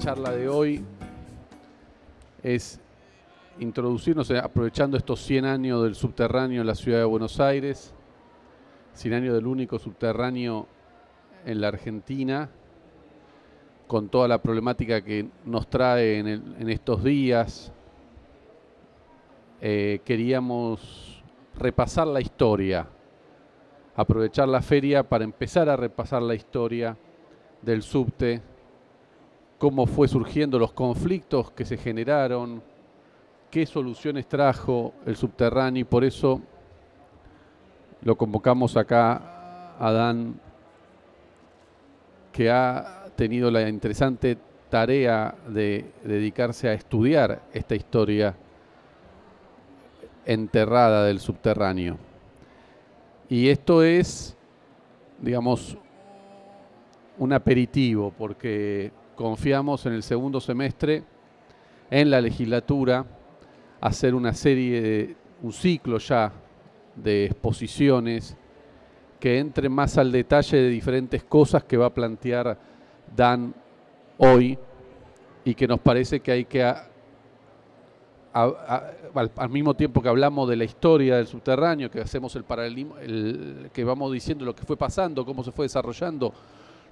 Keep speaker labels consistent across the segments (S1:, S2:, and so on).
S1: charla de hoy es introducirnos, aprovechando estos 100 años del subterráneo en la ciudad de Buenos Aires, 100 años del único subterráneo en la Argentina, con toda la problemática que nos trae en, estos días. Eh, queríamos repasar la historia, aprovechar la feria para empezar a repasar la historia del subte, cómo fue surgiendo los conflictos que se generaron, qué soluciones trajo el subterráneo y por eso lo convocamos acá a Dan, que ha tenido la interesante tarea de dedicarse a estudiar esta historia enterrada del subterráneo. Y esto es, digamos, un aperitivo, porque confiamos en el segundo semestre, en la legislatura, hacer una serie, de, un ciclo ya de exposiciones que entre más al detalle de diferentes cosas que va a plantear Dan hoy y que nos parece que hay que, al, mismo tiempo que hablamos de la historia del subterráneo, que hacemos el paralelismo, el, que vamos diciendo lo que fue pasando, cómo se fue desarrollando,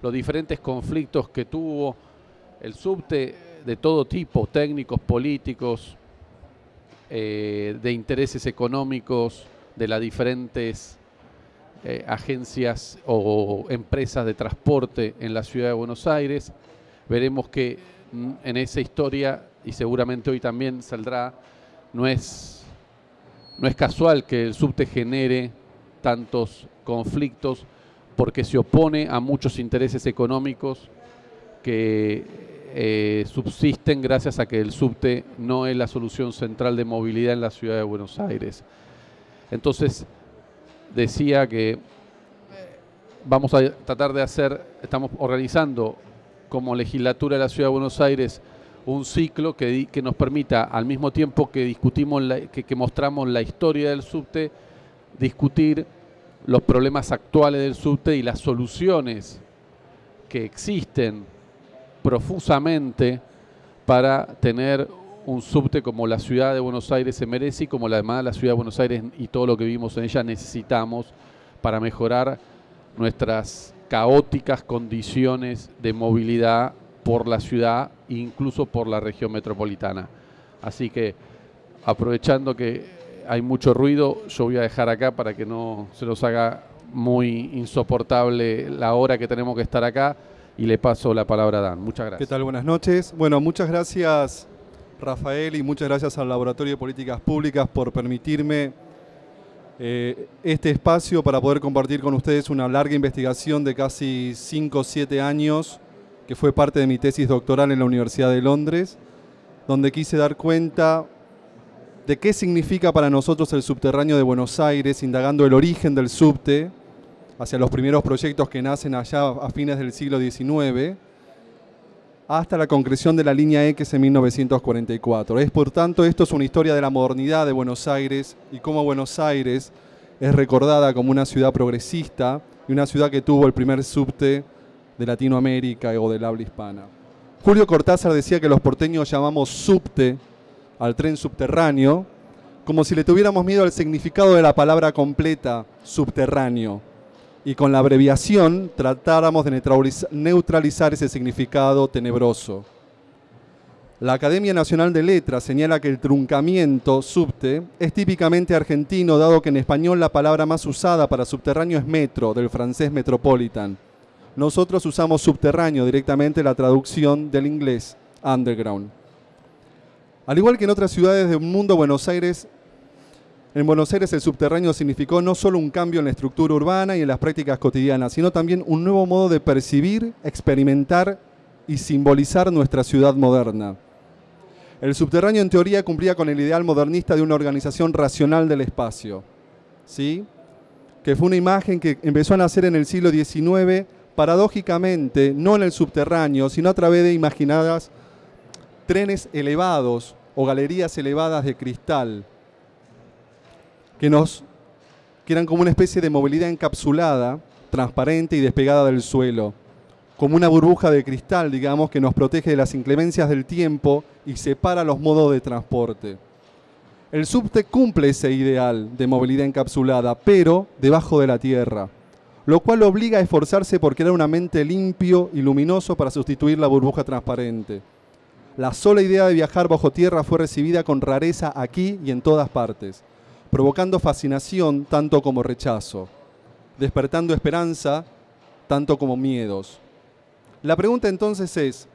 S1: los diferentes conflictos que tuvo el subte de todo tipo, técnicos, políticos, eh, de intereses económicos, de las diferentes eh, agencias o empresas de transporte en la ciudad de Buenos Aires. Veremos que mm, en esa historia, y seguramente hoy también saldrá, no es, no es casual que el subte genere tantos conflictos porque se opone a muchos intereses económicos que eh, subsisten gracias a que el subte no es la solución central de movilidad en la ciudad de Buenos Aires. Entonces, decía que vamos a tratar de hacer, estamos organizando como legislatura de la ciudad de Buenos Aires un ciclo que, que nos permita, al mismo tiempo que discutimos, que, que mostramos la historia del subte, discutir los problemas actuales del subte y las soluciones que existen profusamente para tener un subte como la ciudad de Buenos Aires se merece y como la demás la ciudad de Buenos Aires y todo lo que vivimos en ella necesitamos para mejorar nuestras caóticas condiciones de movilidad por la ciudad e incluso por la región metropolitana. Así que aprovechando que hay mucho ruido, yo voy a dejar acá para que no se nos haga muy insoportable la hora que tenemos que estar acá y le paso la palabra a Dan. Muchas gracias.
S2: ¿Qué tal? Buenas noches. Bueno, muchas gracias Rafael y muchas gracias al Laboratorio de Políticas Públicas por permitirme eh, este espacio para poder compartir con ustedes una larga investigación de casi 5 o 7 años que fue parte de mi tesis doctoral en la Universidad de Londres, donde quise dar cuenta de qué significa para nosotros el subterráneo de Buenos Aires, indagando el origen del subte, hacia los primeros proyectos que nacen allá a fines del siglo XIX, hasta la concreción de la línea X en 1944. Es por tanto, esto es una historia de la modernidad de Buenos Aires y cómo Buenos Aires es recordada como una ciudad progresista y una ciudad que tuvo el primer subte de Latinoamérica o del habla hispana. Julio Cortázar decía que los porteños llamamos subte al tren subterráneo como si le tuviéramos miedo al significado de la palabra completa, subterráneo y con la abreviación tratáramos de neutralizar ese significado tenebroso. La Academia Nacional de Letras señala que el truncamiento subte es típicamente argentino, dado que en español la palabra más usada para subterráneo es metro, del francés metropolitan. Nosotros usamos subterráneo directamente la traducción del inglés underground. Al igual que en otras ciudades del mundo, Buenos Aires en Buenos Aires el subterráneo significó no solo un cambio en la estructura urbana y en las prácticas cotidianas, sino también un nuevo modo de percibir, experimentar y simbolizar nuestra ciudad moderna. El subterráneo en teoría cumplía con el ideal modernista de una organización racional del espacio, ¿sí? que fue una imagen que empezó a nacer en el siglo XIX, paradójicamente, no en el subterráneo, sino a través de imaginadas trenes elevados o galerías elevadas de cristal, que, eran como una especie de movilidad encapsulada, transparente y despegada del suelo, como una burbuja de cristal, digamos, que nos protege de las inclemencias del tiempo y separa los modos de transporte. El subte cumple ese ideal de movilidad encapsulada, pero debajo de la tierra, lo cual obliga a esforzarse por crear un ambiente limpio y luminoso para sustituir la burbuja transparente. La sola idea de viajar bajo tierra fue recibida con rareza aquí y en todas partes, provocando fascinación tanto como rechazo, despertando esperanza tanto como miedos. La pregunta entonces es,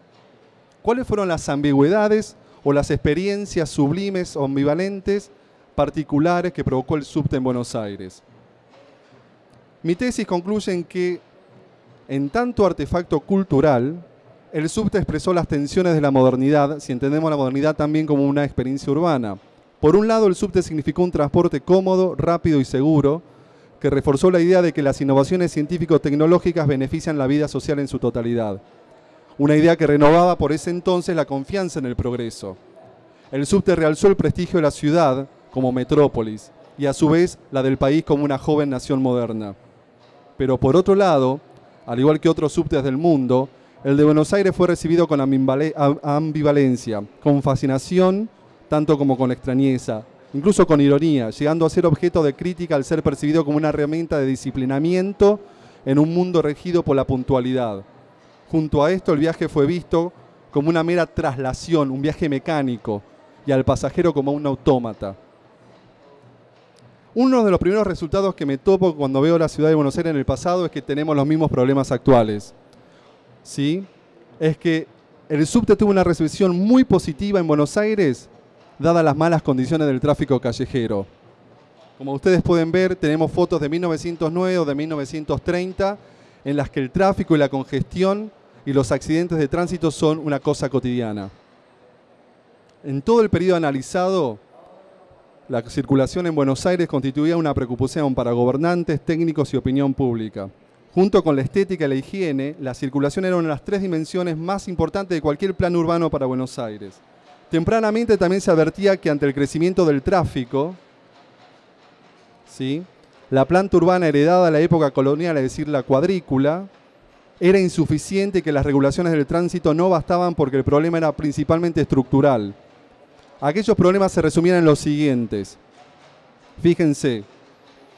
S2: ¿cuáles fueron las ambigüedades o las experiencias sublimes o ambivalentes particulares que provocó el subte en Buenos Aires? Mi tesis concluye en que, en tanto artefacto cultural, el subte expresó las tensiones de la modernidad, si entendemos la modernidad también como una experiencia urbana. Por un lado, el subte significó un transporte cómodo, rápido y seguro, que reforzó la idea de que las innovaciones científico-tecnológicas benefician la vida social en su totalidad. Una idea que renovaba por ese entonces la confianza en el progreso. El subte realzó el prestigio de la ciudad como metrópolis y a su vez la del país como una joven nación moderna. Pero por otro lado, al igual que otros subtes del mundo, el de Buenos Aires fue recibido con ambivalencia, con fascinación, tanto como con extrañeza, incluso con ironía, llegando a ser objeto de crítica al ser percibido como una herramienta de disciplinamiento en un mundo regido por la puntualidad. Junto a esto, el viaje fue visto como una mera traslación, un viaje mecánico, y al pasajero como un autómata. Uno de los primeros resultados que me topo cuando veo la ciudad de Buenos Aires en el pasado es que tenemos los mismos problemas actuales. ¿sí? es que el subte tuvo una recepción muy positiva en Buenos Aires, dadas las malas condiciones del tráfico callejero. Como ustedes pueden ver, tenemos fotos de 1909 o de 1930 en las que el tráfico y la congestión y los accidentes de tránsito son una cosa cotidiana. En todo el periodo analizado, la circulación en Buenos Aires constituía una preocupación para gobernantes, técnicos y opinión pública. Junto con la estética y la higiene, la circulación era una de las tres dimensiones más importantes de cualquier plan urbano para Buenos Aires. Tempranamente también se advertía que ante el crecimiento del tráfico, ¿sí? la planta urbana heredada a la época colonial, es decir, la cuadrícula, era insuficiente y que las regulaciones del tránsito no bastaban porque el problema era principalmente estructural. Aquellos problemas se resumían en los siguientes. Fíjense,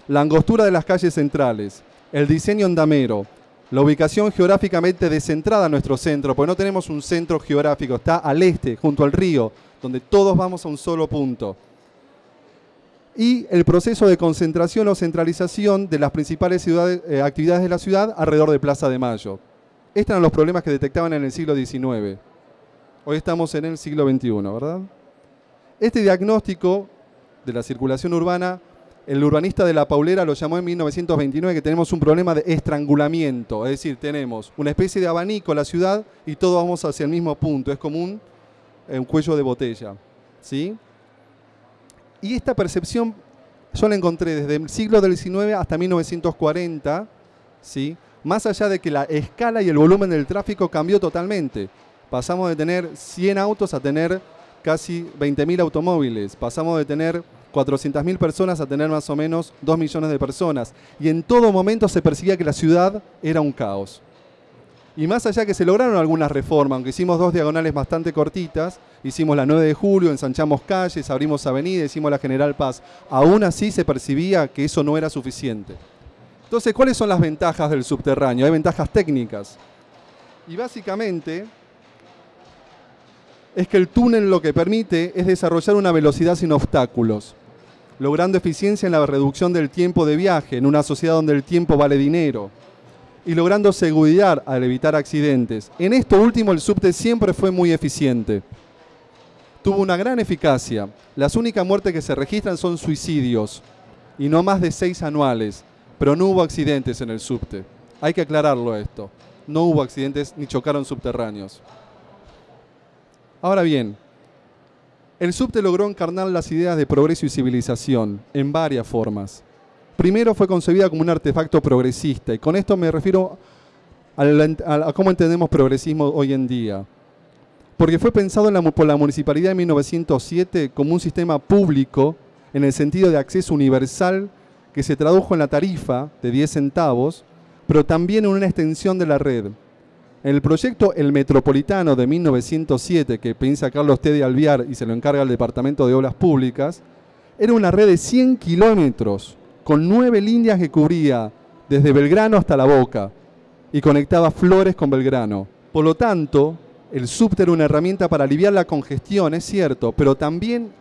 S2: la angostura de las calles centrales, el diseño andamero, la ubicación geográficamente descentrada a nuestro centro, porque no tenemos un centro geográfico, está al este, junto al río, donde todos vamos a un solo punto. Y el proceso de concentración o centralización de las principales eh, actividades de la ciudad alrededor de Plaza de Mayo. Estos eran los problemas que detectaban en el siglo XIX. Hoy estamos en el siglo XXI, ¿verdad? Este diagnóstico de la circulación urbana el urbanista de La Paulera lo llamó en 1929 que tenemos un problema de estrangulamiento, es decir, tenemos una especie de abanico en la ciudad y todos vamos hacia el mismo punto, es como un, eh, cuello de botella. ¿sí? Y esta percepción yo la encontré desde el siglo del XIX hasta 1940, ¿sí? más allá de que la escala y el volumen del tráfico cambió totalmente. Pasamos de tener 100 autos a tener casi 20.000 automóviles, pasamos de tener 400.000 personas a tener más o menos 2 millones de personas. Y en todo momento se percibía que la ciudad era un caos. Y más allá que se lograron algunas reformas, aunque hicimos dos diagonales bastante cortitas, hicimos la 9 de julio, ensanchamos calles, abrimos avenidas, hicimos la General Paz, aún así se percibía que eso no era suficiente. Entonces, ¿cuáles son las ventajas del subterráneo? Hay ventajas técnicas. Y básicamente es que el túnel lo que permite es desarrollar una velocidad sin obstáculos logrando eficiencia en la reducción del tiempo de viaje en una sociedad donde el tiempo vale dinero y logrando seguridad al evitar accidentes. En esto último el subte siempre fue muy eficiente. Tuvo una gran eficacia. Las únicas muertes que se registran son suicidios y no más de seis anuales, pero no hubo accidentes en el subte. Hay que aclararlo esto. No hubo accidentes ni chocaron subterráneos. Ahora bien, el subte logró encarnar las ideas de progreso y civilización en varias formas. Primero fue concebida como un artefacto progresista, y con esto me refiero a, cómo entendemos progresismo hoy en día. Porque fue pensado por la municipalidad en 1907 como un sistema público en el sentido de acceso universal que se tradujo en la tarifa de 10 centavos, pero también en una extensión de la red. El proyecto El Metropolitano de 1907, que piensa Carlos T. de Alviar y se lo encarga el Departamento de Obras Públicas, era una red de 100 kilómetros, con nueve líneas que cubría desde Belgrano hasta La Boca y conectaba Flores con Belgrano. Por lo tanto, el subte era una herramienta para aliviar la congestión, es cierto, pero también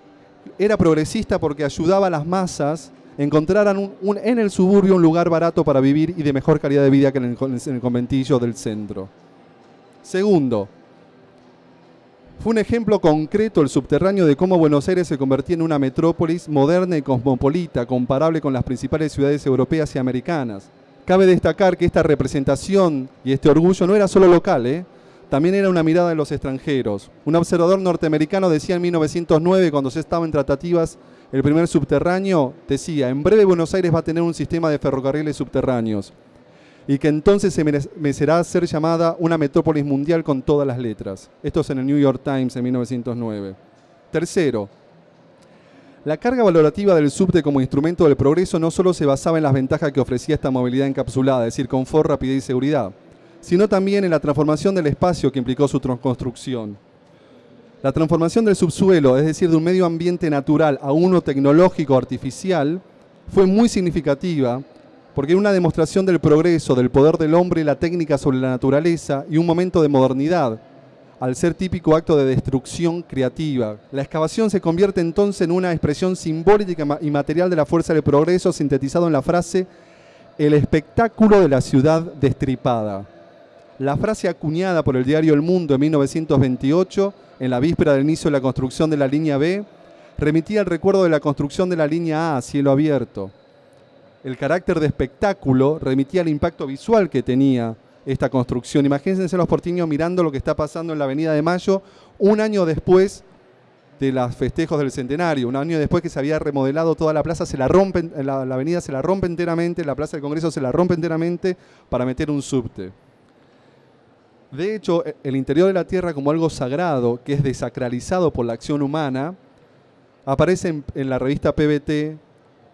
S2: era progresista porque ayudaba a las masas a encontrar en el suburbio un lugar barato para vivir y de mejor calidad de vida que en el conventillo del centro. Segundo, fue un ejemplo concreto el subterráneo de cómo Buenos Aires se convertía en una metrópolis moderna y cosmopolita, comparable con las principales ciudades europeas y americanas. Cabe destacar que esta representación y este orgullo no era solo local, ¿eh? también era una mirada de los extranjeros. Un observador norteamericano decía en 1909, cuando se estaba en tratativas el primer subterráneo, decía, en breve Buenos Aires va a tener un sistema de ferrocarriles subterráneos y que entonces se merecerá ser llamada una metrópolis mundial con todas las letras. Esto es en el New York Times en 1909. Tercero, la carga valorativa del subte como instrumento del progreso no solo se basaba en las ventajas que ofrecía esta movilidad encapsulada, es decir, confort, rapidez y seguridad, sino también en la transformación del espacio que implicó su construcción. La transformación del subsuelo, es decir, de un medio ambiente natural a uno tecnológico artificial, fue muy significativa porque era una demostración del progreso, del poder del hombre y la técnica sobre la naturaleza y un momento de modernidad, al ser típico acto de destrucción creativa. La excavación se convierte entonces en una expresión simbólica y material de la fuerza del progreso, sintetizado en la frase el espectáculo de la ciudad destripada. La frase acuñada por el diario El Mundo en 1928, en la víspera del inicio de la construcción de la línea B, remitía al recuerdo de la construcción de la línea A, cielo abierto el carácter de espectáculo remitía al impacto visual que tenía esta construcción. Imagínense los portiños mirando lo que está pasando en la Avenida de Mayo un año después de los festejos del centenario, un año después que se había remodelado toda la plaza, se la la, avenida se la rompe enteramente, la plaza del Congreso se la rompe enteramente para meter un subte. De hecho, e, el interior de la Tierra como algo sagrado, que es desacralizado por la acción humana, aparece en la revista PBT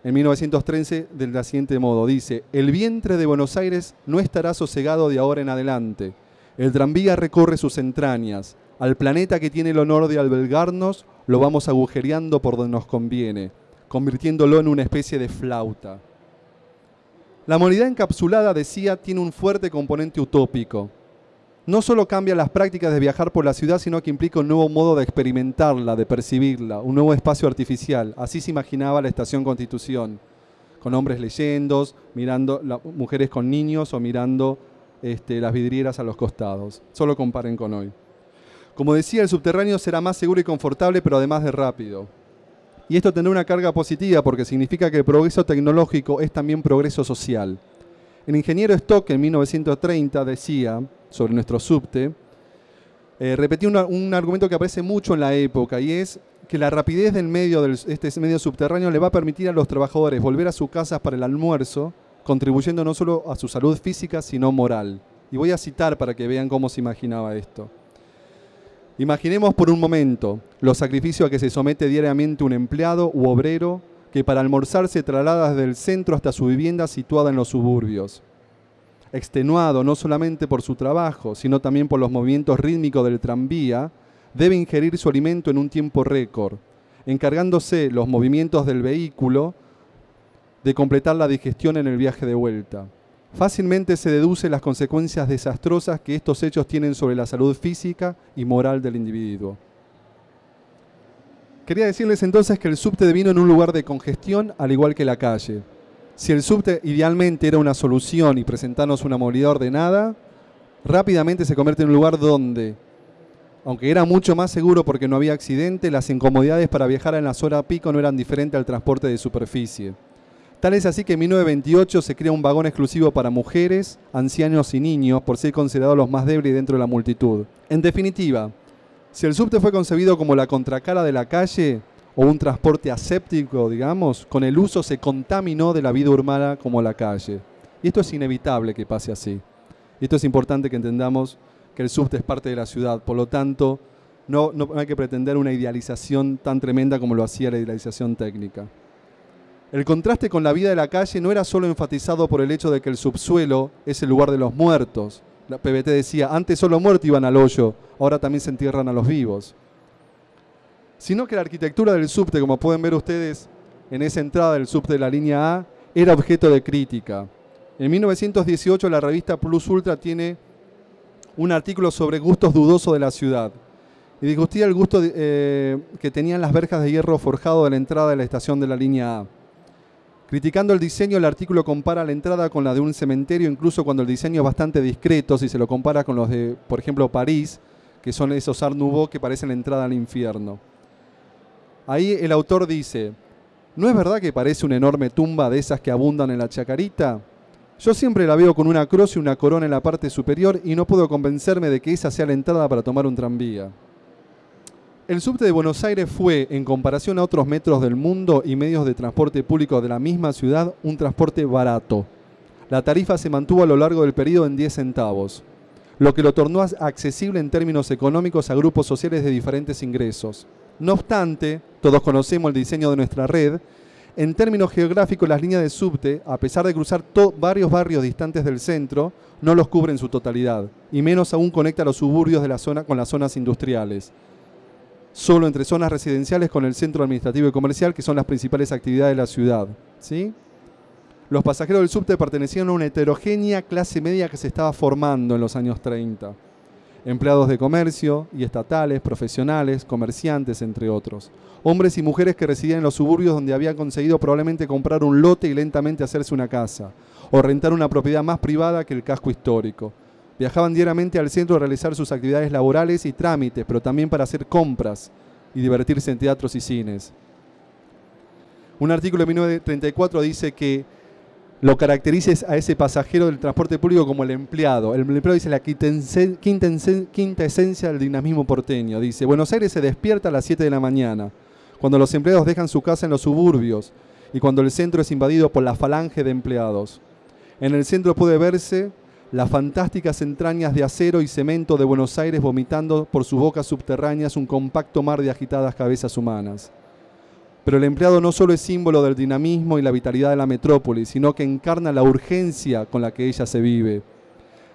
S2: en 1913 del siguiente modo. Dice, el vientre de Buenos Aires no estará sosegado de ahora en adelante. El tranvía recorre sus entrañas. Al planeta que tiene el honor de albergarnos, lo vamos agujereando por donde nos conviene, convirtiéndolo en una especie de flauta. La moneda encapsulada, decía, tiene un fuerte componente utópico no solo cambia las prácticas de viajar por la ciudad, sino que implica un nuevo modo de experimentarla, de percibirla, un nuevo espacio artificial. Así se imaginaba la estación Constitución, con hombres leyendo, mirando mujeres con niños o mirando este, las vidrieras a los costados. Solo comparen con hoy. Como decía, el subterráneo será más seguro y confortable, pero además de rápido. Y esto tendrá una carga positiva porque significa que el progreso tecnológico es también progreso social. El ingeniero Stock en 1930 decía, sobre nuestro subte, eh, repetí un, argumento que aparece mucho en la época y es que la rapidez del medio, este medio subterráneo le va a permitir a los trabajadores volver a sus casas para el almuerzo, contribuyendo no solo a su salud física, sino moral. Y voy a citar para que vean cómo se imaginaba esto. Imaginemos por un momento los sacrificios a que se somete diariamente un empleado u obrero que para almorzar se traslada desde el centro hasta su vivienda situada en los suburbios extenuado no solamente por su trabajo, sino también por los movimientos rítmicos del tranvía, debe ingerir su alimento en un tiempo récord, encargándose los movimientos del vehículo de completar la digestión en el viaje de vuelta. Fácilmente se deduce las consecuencias desastrosas que estos hechos tienen sobre la salud física y moral del individuo. Quería decirles entonces que el subte vino en un lugar de congestión al igual que la calle. Si el subte idealmente era una solución y presentarnos una movilidad ordenada, rápidamente se convierte en un lugar donde, aunque era mucho más seguro porque no había accidente, las incomodidades para viajar en las horas pico no eran diferentes al transporte de superficie. Tal es así que en 1928 se crea un vagón exclusivo para mujeres, ancianos y niños por ser considerados los más débiles dentro de la multitud. En definitiva, si el subte fue concebido como la contracara de la calle, o un transporte aséptico, digamos, con el uso se contaminó de la vida urbana como la calle. Y esto es inevitable que pase así. Esto es importante que entendamos que el subte es parte de la ciudad, por lo tanto, no, no hay que pretender una idealización tan tremenda como lo hacía la idealización técnica. El contraste con la vida de la calle no era solo enfatizado por el hecho de que el subsuelo es el lugar de los muertos, La PBT decía, antes solo muertos iban al hoyo, ahora también se entierran a los vivos. Sino que la arquitectura del subte, como pueden ver ustedes en esa entrada del subte de la línea A, era objeto de crítica. En 1918 la revista Plus Ultra tiene un artículo sobre gustos dudosos de la ciudad y discutía el gusto eh, que tenían las verjas de hierro forjado de la entrada de la estación de la línea A. Criticando el diseño, el artículo compara la entrada con la de un cementerio, incluso cuando el diseño es bastante discreto, si se lo compara con los de, por ejemplo, París, que son esos Art Nouveau que parecen la entrada al infierno. Ahí el autor dice, ¿no es verdad que parece una enorme tumba de esas que abundan en la chacarita? Yo siempre la veo con una cruz y una corona en la parte superior y no puedo convencerme de que esa sea la entrada para tomar un tranvía. El subte de Buenos Aires fue, en comparación a otros metros del mundo y medios de transporte público de la misma ciudad, un transporte barato. La tarifa se mantuvo a lo largo del periodo en 10 centavos, lo que lo tornó accesible en términos económicos a grupos sociales de diferentes ingresos. No obstante, todos conocemos el diseño de nuestra red, en términos geográficos las líneas de subte, a pesar de cruzar varios barrios distantes del centro, no los cubre en su totalidad, y menos aún conecta los suburbios de la zona con las zonas industriales solo entre zonas residenciales con el centro administrativo y comercial, que son las principales actividades de la ciudad. ¿sí? Los pasajeros del subte pertenecían a una heterogénea clase media que se estaba formando en los años 30. Empleados de comercio y estatales, profesionales, comerciantes, entre otros. Hombres y mujeres que residían en los suburbios donde habían conseguido probablemente comprar un lote y lentamente hacerse una casa, o rentar una propiedad más privada que el casco histórico Viajaban diariamente al centro a realizar sus actividades laborales y trámites, pero también para hacer compras y divertirse en teatros y cines. Un artículo de 1934 dice que lo caracteriza a ese pasajero del transporte público como el empleado. El empleado dice la quinta, esencia del dinamismo porteño. Dice, Buenos Aires se despierta a las 7 de la mañana, cuando los empleados dejan su casa en los suburbios y cuando el centro es invadido por la falange de empleados. En el centro puede verse las fantásticas entrañas de acero y cemento de Buenos Aires vomitando por sus bocas subterráneas un compacto mar de agitadas cabezas humanas. Pero el empleado no solo es símbolo del dinamismo y la vitalidad de la metrópoli, sino que encarna la urgencia con la que ella se vive.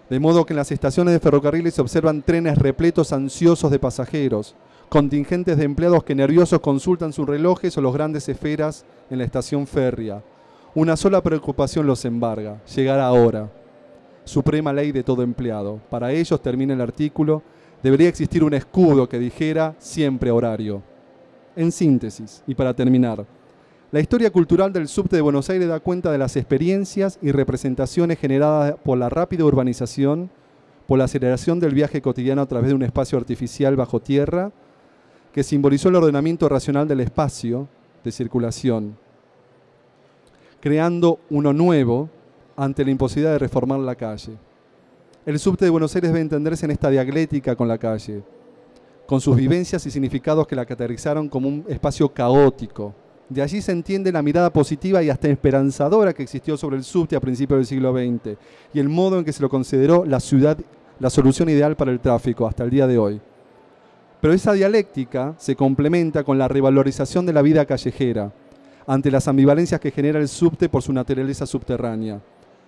S2: De modo que en las estaciones de ferrocarriles se observan trenes repletos ansiosos de pasajeros, contingentes de empleados que nerviosos consultan sus relojes o los grandes esferas en la estación férrea. Una sola preocupación los embarga, llegar ahora suprema ley de todo empleado. Para ellos, termina el artículo, debería existir un escudo que dijera siempre horario. En síntesis, y para terminar, la historia cultural del subte de Buenos Aires da cuenta de las experiencias y representaciones generadas por la rápida urbanización, por la aceleración del viaje cotidiano a través de un espacio artificial bajo tierra, que simbolizó el ordenamiento racional del espacio de circulación, creando uno nuevo ante la imposibilidad de reformar la calle. El subte de Buenos Aires debe entenderse en esta dialéctica con la calle, con sus vivencias y significados que la caracterizaron como un espacio caótico. De allí se entiende la mirada positiva y hasta esperanzadora que existió sobre el subte a principios del siglo XX y el modo en que se lo consideró la ciudad, la solución ideal para el tráfico hasta el día de hoy. Pero esa dialéctica se complementa con la revalorización de la vida callejera, ante las ambivalencias que genera el subte por su naturaleza subterránea.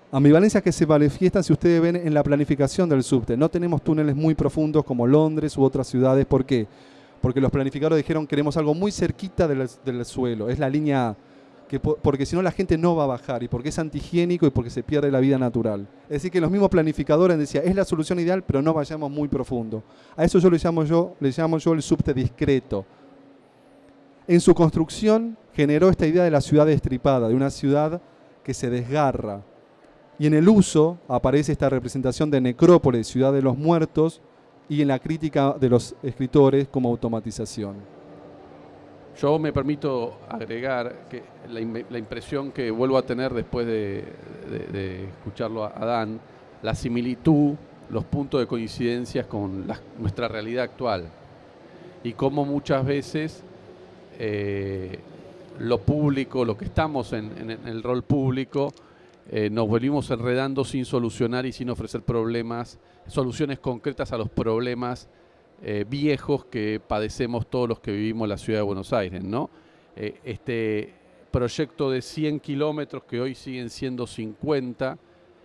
S2: Ambivalencias que se manifiestan, si ustedes ven, en la planificación del subte. No tenemos túneles muy profundos como Londres u otras ciudades. ¿Por qué? Porque los planificadores dijeron queremos algo muy cerquita del, suelo. Es la línea A. Que, porque si no la gente no va a bajar y porque es antihigiénico y porque se pierde la vida natural. Es decir, que los mismos planificadores decían, es la solución ideal, pero no vayamos muy profundo. A eso yo le llamo yo, le llamo yo el subte discreto. En su construcción generó esta idea de la ciudad destripada, de una ciudad que se desgarra, y en el uso aparece esta representación de necrópolis, ciudad de los muertos, y en la crítica de los escritores como automatización.
S1: Yo me permito agregar que la, impresión que vuelvo a tener después de, escucharlo a Dan, la similitud, los puntos de coincidencias con nuestra realidad actual y cómo muchas veces eh, lo público, lo que estamos en el rol público, eh, nos volvimos enredando sin solucionar y sin ofrecer problemas, soluciones concretas a los problemas eh, viejos que padecemos todos los que vivimos en la ciudad de Buenos Aires. ¿no? Eh, este proyecto de 100 kilómetros que hoy siguen siendo 50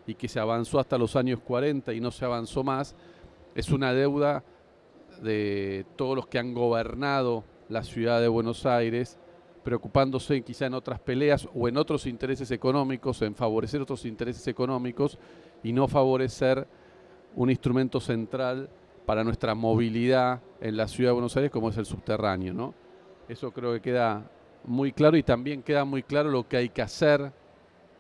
S1: y que se avanzó hasta los años 40 y no se avanzó más, es una deuda de todos los que han gobernado la ciudad de Buenos Aires, preocupándose quizá en otras peleas o en otros intereses económicos, en favorecer otros intereses económicos y no favorecer un instrumento central para nuestra movilidad en la ciudad de Buenos Aires como es el subterráneo. ¿no? Eso creo que queda muy claro y también queda muy claro lo que hay que hacer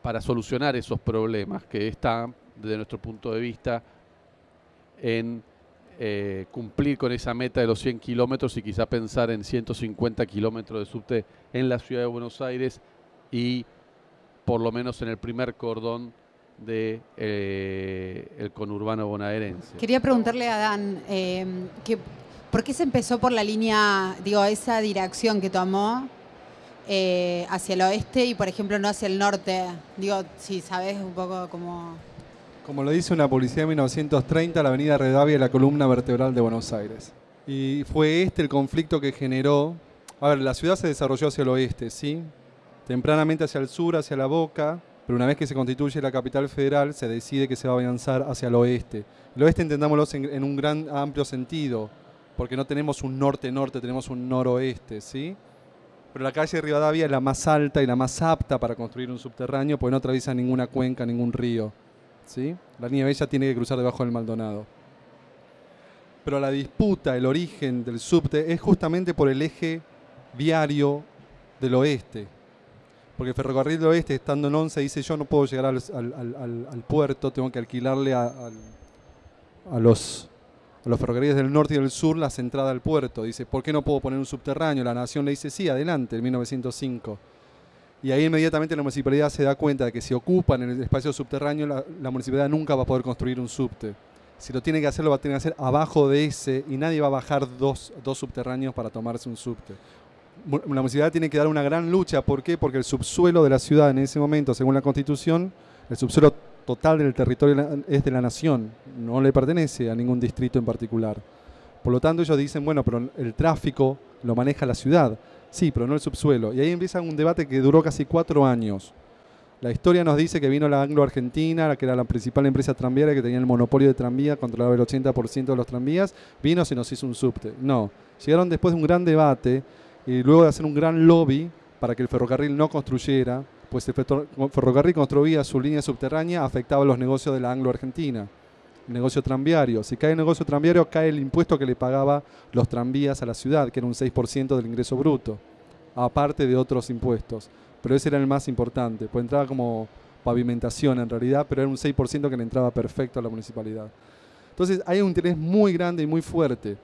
S1: para solucionar esos problemas que están, desde nuestro punto de vista, en eh, cumplir con esa meta de los 100 kilómetros y quizá pensar en 150 kilómetros de subte en la ciudad de Buenos Aires y por lo menos en el primer cordón de eh, el conurbano bonaerense.
S3: Quería preguntarle a Dan, eh, que, ¿por qué se empezó por la línea, digo, esa dirección que tomó hacia el oeste y, por ejemplo, no hacia el norte? Digo, si sabes un poco cómo...
S2: Como lo dice una publicidad de 1930, la avenida Redavia es la columna vertebral de Buenos Aires. Y fue este el conflicto que generó... A ver, la ciudad se desarrolló hacia el oeste, ¿sí? Tempranamente hacia el sur, hacia la boca, pero una vez que se constituye la capital federal, se decide que se va a avanzar hacia el oeste. El oeste entendámoslo en, un gran amplio sentido, porque no tenemos un norte-norte, tenemos un noroeste, ¿sí? Pero la calle de Rivadavia es la más alta y la más apta para construir un subterráneo, porque no atraviesa ninguna cuenca, ningún río, ¿sí? La línea Bella tiene que cruzar debajo del Maldonado. Pero la disputa, el origen del subte es justamente por el eje viario del oeste, porque el ferrocarril del oeste, estando en 11, dice yo no puedo llegar al, puerto, tengo que alquilarle a, los, los ferrocarriles del norte y del sur la entrada al puerto. Dice, ¿por qué no puedo poner un subterráneo? La nación le dice, sí, adelante, en 1905. Y ahí inmediatamente la municipalidad se da cuenta de que si ocupan el espacio subterráneo, la, municipalidad nunca va a poder construir un subte. Si lo tiene que hacer, lo va a tener que hacer abajo de ese y nadie va a bajar dos, dos subterráneos para tomarse un subte la municipalidad tiene que dar una gran lucha. ¿Por qué? Porque el subsuelo de la ciudad en ese momento, según la constitución, el subsuelo total del territorio es de la nación, no le pertenece a ningún distrito en particular. Por lo tanto, ellos dicen, bueno, pero el tráfico lo maneja la ciudad. Sí, pero no el subsuelo. Y ahí empieza un debate que duró casi cuatro años. La historia nos dice que vino la Anglo-Argentina, que era la principal empresa tranviaria que tenía el monopolio de tranvía, controlaba el 80% de los tranvías, vino se nos hizo un subte. No, llegaron después de un gran debate y luego de hacer un gran lobby para que el ferrocarril no construyera, pues el ferrocarril construía su línea subterránea, afectaba los negocios de la Anglo-Argentina, negocio tranviario. Si cae el negocio tranviario, cae el impuesto que le pagaba los tranvías a la ciudad, que era un 6% del ingreso bruto, aparte de otros impuestos. Pero ese era el más importante, pues entraba como pavimentación en realidad, pero era un 6% que le entraba perfecto a la municipalidad. Entonces hay un interés muy grande y muy fuerte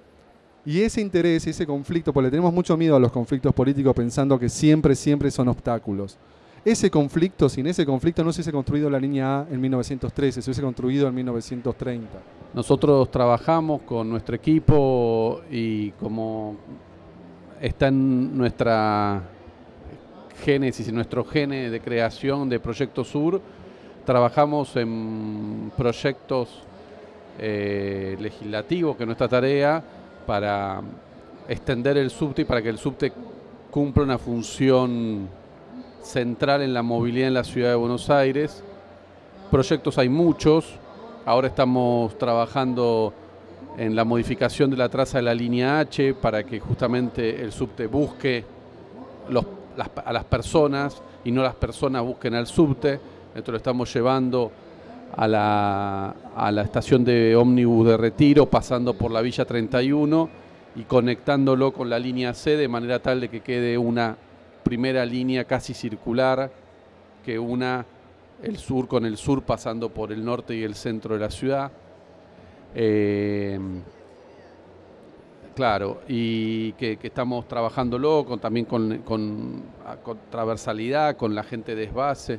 S2: y ese interés, ese conflicto, porque le tenemos mucho miedo a los conflictos políticos pensando que siempre, siempre son obstáculos. Ese conflicto, sin ese conflicto no se hubiese construido la línea A en 1913, se hubiese construido en 1930.
S1: Nosotros trabajamos con nuestro equipo y como está en nuestra génesis, en nuestro gene de creación de Proyecto Sur, trabajamos en proyectos eh, legislativos, que es nuestra tarea, para extender el subte y para que el subte cumpla una función central en la movilidad en la ciudad de Buenos Aires. Proyectos hay muchos, ahora estamos trabajando en la modificación de la traza de la línea H para que justamente el subte busque a las personas y no las personas busquen al subte. Esto lo estamos llevando a la, estación de ómnibus de retiro, pasando por la Villa 31 y conectándolo con la línea C de manera tal de que quede una primera línea casi circular que una el sur con el sur pasando por el norte y el centro de la ciudad. Eh, claro, y que, estamos trabajándolo con, también con, con, con, transversalidad, con la gente de desbase.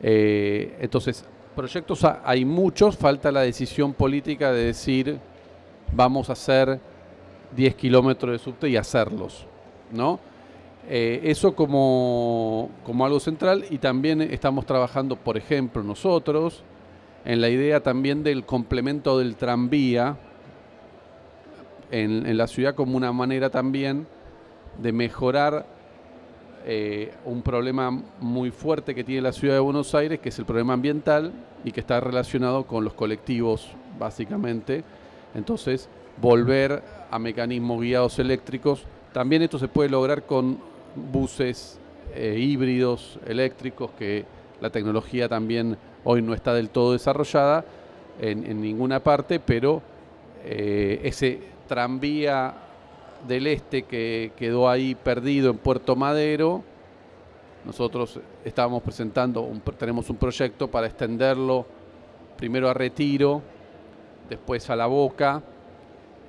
S1: Eh, entonces, proyectos hay muchos, falta la decisión política de decir vamos a hacer 10 kilómetros de subte y hacerlos, ¿no? Eh, eso como, como algo central y también estamos trabajando, por ejemplo, nosotros en la idea también del complemento del tranvía en, en la ciudad como una manera también de mejorar eh, un problema muy fuerte que tiene la ciudad de Buenos Aires, que es el problema ambiental y que está relacionado con los colectivos, básicamente. Entonces, volver a mecanismos guiados eléctricos. También esto se puede lograr con buses eh, híbridos eléctricos, que la tecnología también hoy no está del todo desarrollada en, ninguna parte, pero eh, ese tranvía del este que quedó ahí perdido en Puerto Madero, nosotros estábamos presentando, tenemos un proyecto para extenderlo primero a Retiro, después a La Boca,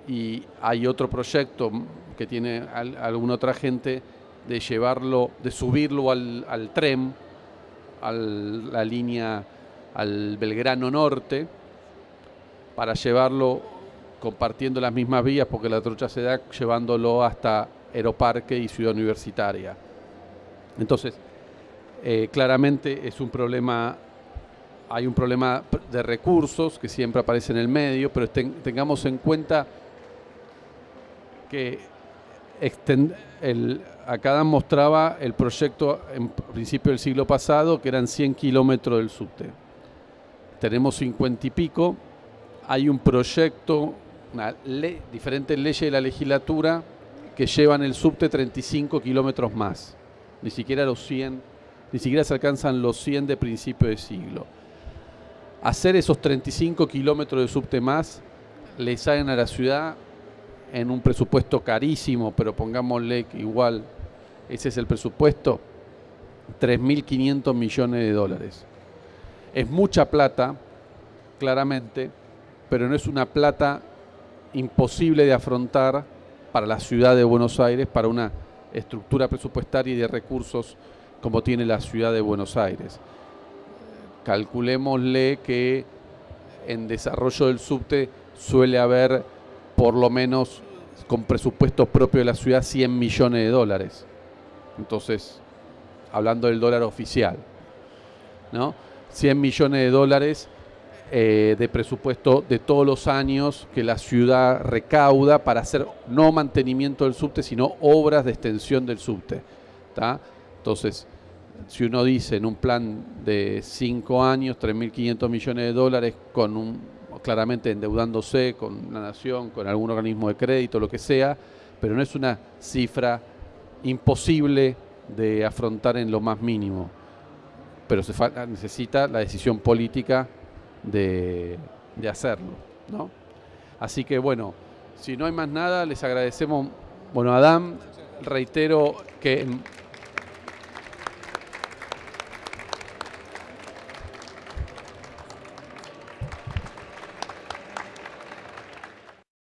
S1: y hay otro proyecto que tiene alguna otra gente de llevarlo, de subirlo al, al tren, a la línea al Belgrano Norte, para llevarlo compartiendo las mismas vías, porque la trocha se da llevándolo hasta Aeroparque y Ciudad Universitaria. Entonces, eh, claramente es un problema, hay un problema de recursos que siempre aparece en el medio, pero tengamos en cuenta que el, acá mostraba el proyecto en principio del siglo pasado, que eran 100 kilómetros del subte. Tenemos 50 y pico. Hay un proyecto, diferentes leyes de la legislatura que llevan el subte 35 kilómetros más. Ni siquiera los 100, ni siquiera se alcanzan los 100 de principio de siglo. Hacer esos 35 kilómetros de subte más le salen a la ciudad en un presupuesto carísimo, pero pongámosle que igual ese es el presupuesto, 3.500 millones de dólares. Es mucha plata, claramente, pero no es una plata imposible de afrontar para la ciudad de Buenos Aires, para una estructura presupuestaria y de recursos como tiene la ciudad de Buenos Aires. Calculémosle que en desarrollo del subte suele haber por lo menos con presupuesto propio de la ciudad 100 millones de dólares. Entonces, hablando del dólar oficial, ¿no? 100 millones de dólares eh, de presupuesto de todos los años que la ciudad recauda para hacer no mantenimiento del subte, sino obras de extensión del subte. Entonces, si uno dice en un plan de 5 años, 3.500 millones de dólares con un claramente endeudándose con la nación, con algún organismo de crédito, lo que sea, pero no es una cifra imposible de afrontar en lo más mínimo. Pero se necesita la decisión política de, de hacerlo. ¿no? Así que bueno, si no hay más nada, les agradecemos. Bueno, Adam, reitero que